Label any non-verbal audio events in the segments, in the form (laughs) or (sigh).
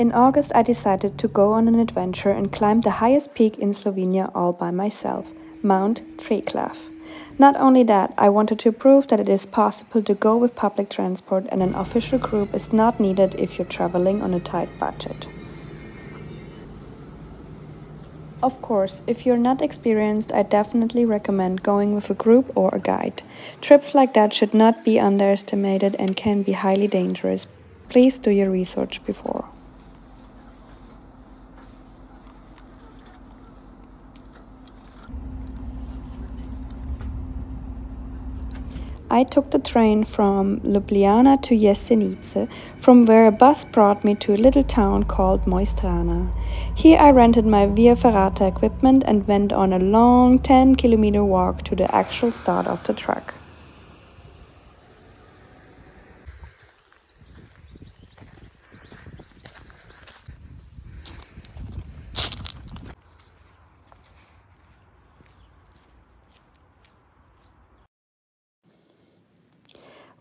In August, I decided to go on an adventure and climb the highest peak in Slovenia all by myself, Mount Triglav. Not only that, I wanted to prove that it is possible to go with public transport and an official group is not needed if you're traveling on a tight budget. Of course, if you're not experienced, I definitely recommend going with a group or a guide. Trips like that should not be underestimated and can be highly dangerous. Please do your research before. I took the train from Ljubljana to Jesenice, from where a bus brought me to a little town called Mojstrana. Here I rented my Via Ferrata equipment and went on a long 10 kilometer walk to the actual start of the track.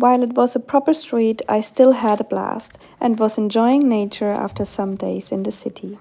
While it was a proper street, I still had a blast and was enjoying nature after some days in the city.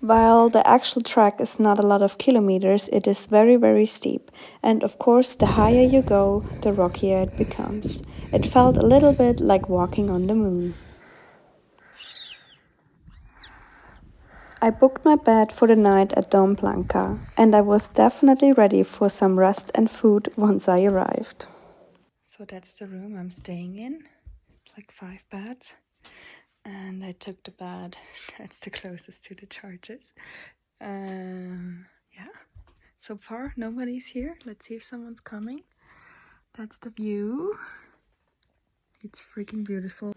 While the actual track is not a lot of kilometers, it is very very steep and of course the higher you go, the rockier it becomes. It felt a little bit like walking on the moon. I booked my bed for the night at Dom Blanca and I was definitely ready for some rest and food once I arrived. So that's the room I'm staying in. It's like five beds and I took the bed (laughs) that's the closest to the charges. Um, yeah. So far nobody's here. Let's see if someone's coming. That's the view. It's freaking beautiful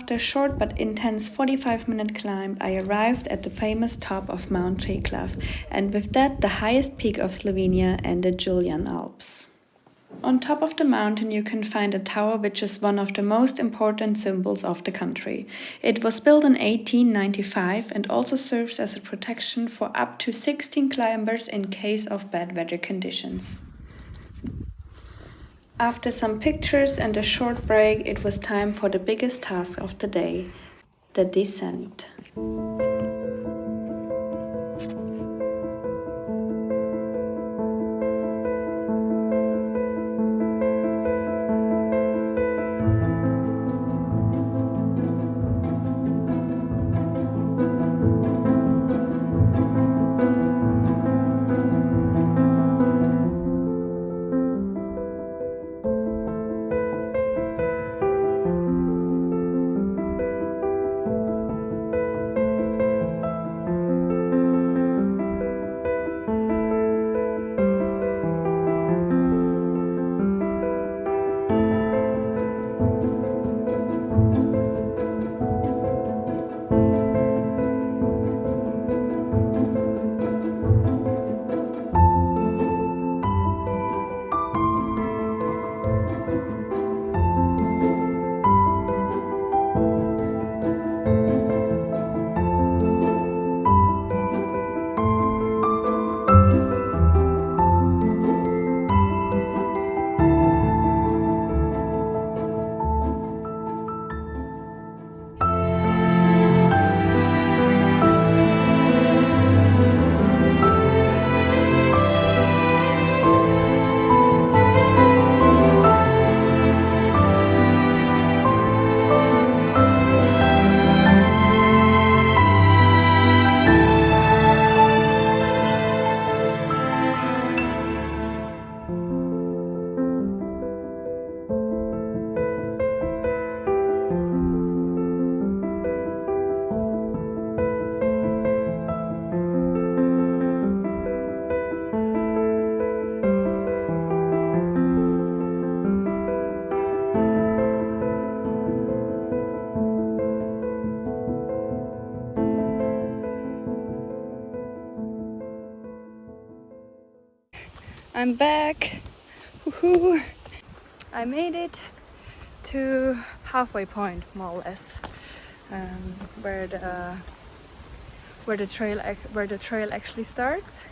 After a short but intense 45 minute climb, I arrived at the famous top of Mount Triglav, and with that, the highest peak of Slovenia and the Julian Alps. On top of the mountain, you can find a tower which is one of the most important symbols of the country. It was built in 1895 and also serves as a protection for up to 16 climbers in case of bad weather conditions. After some pictures and a short break, it was time for the biggest task of the day the descent. I'm back. Woohoo! I made it to halfway point, more or less, um, where the where the trail where the trail actually starts.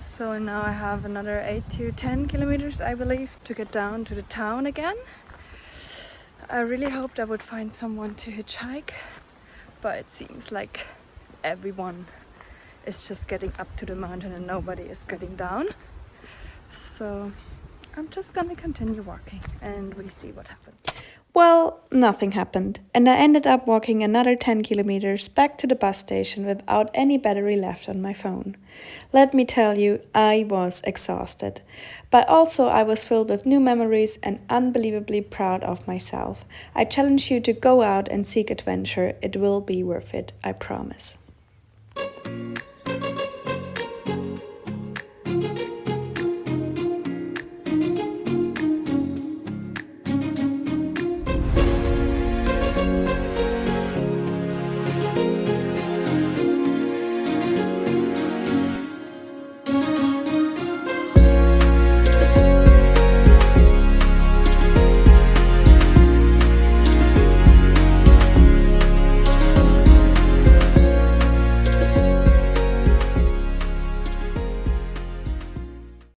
So now I have another eight to ten kilometers, I believe, to get down to the town again. I really hoped I would find someone to hitchhike, but it seems like everyone is just getting up to the mountain and nobody is getting down so I'm just gonna continue walking and we see what happens. Well, nothing happened, and I ended up walking another 10 kilometers back to the bus station without any battery left on my phone. Let me tell you, I was exhausted, but also I was filled with new memories and unbelievably proud of myself. I challenge you to go out and seek adventure, it will be worth it, I promise.